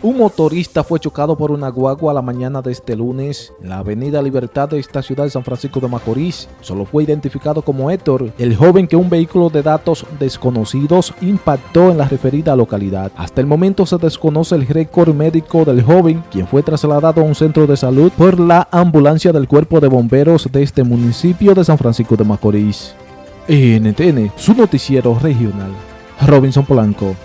Un motorista fue chocado por una guagua la mañana de este lunes en la avenida Libertad de esta ciudad de San Francisco de Macorís. Solo fue identificado como Héctor, el joven que un vehículo de datos desconocidos impactó en la referida localidad. Hasta el momento se desconoce el récord médico del joven, quien fue trasladado a un centro de salud por la ambulancia del cuerpo de bomberos de este municipio de San Francisco de Macorís. NTN, su noticiero regional. Robinson Polanco.